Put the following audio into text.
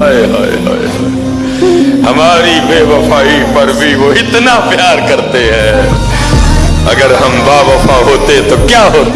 ہائے ہائے ہائے ہماری بے وفائی پر بھی وہ اتنا پیار کرتے ہیں۔ اگر ہم با وفا ہوتے تو کیا ہوتے